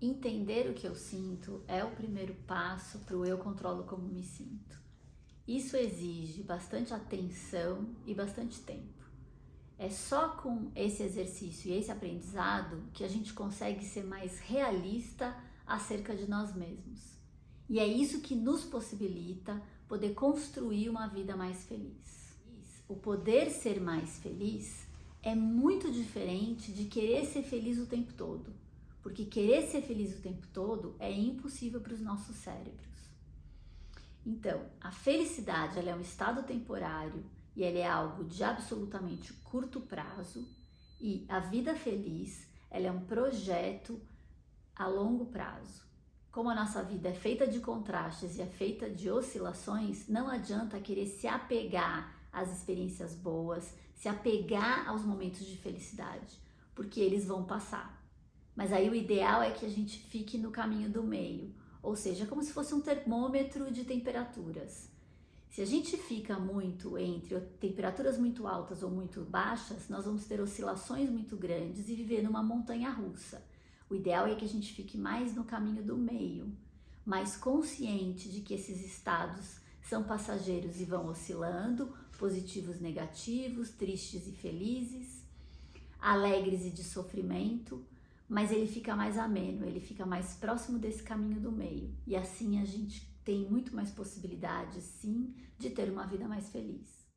Entender o que eu sinto é o primeiro passo para o eu controlo como me sinto. Isso exige bastante atenção e bastante tempo. É só com esse exercício e esse aprendizado que a gente consegue ser mais realista acerca de nós mesmos. E é isso que nos possibilita poder construir uma vida mais feliz. O poder ser mais feliz é muito diferente de querer ser feliz o tempo todo porque querer ser feliz o tempo todo é impossível para os nossos cérebros. Então, a felicidade é um estado temporário e ela é algo de absolutamente curto prazo e a vida feliz é um projeto a longo prazo. Como a nossa vida é feita de contrastes e é feita de oscilações, não adianta querer se apegar às experiências boas, se apegar aos momentos de felicidade, porque eles vão passar. Mas aí o ideal é que a gente fique no caminho do meio, ou seja, como se fosse um termômetro de temperaturas. Se a gente fica muito entre temperaturas muito altas ou muito baixas, nós vamos ter oscilações muito grandes e viver numa montanha russa. O ideal é que a gente fique mais no caminho do meio, mais consciente de que esses estados são passageiros e vão oscilando, positivos, negativos, tristes e felizes, alegres e de sofrimento mas ele fica mais ameno, ele fica mais próximo desse caminho do meio. E assim a gente tem muito mais possibilidades, sim, de ter uma vida mais feliz.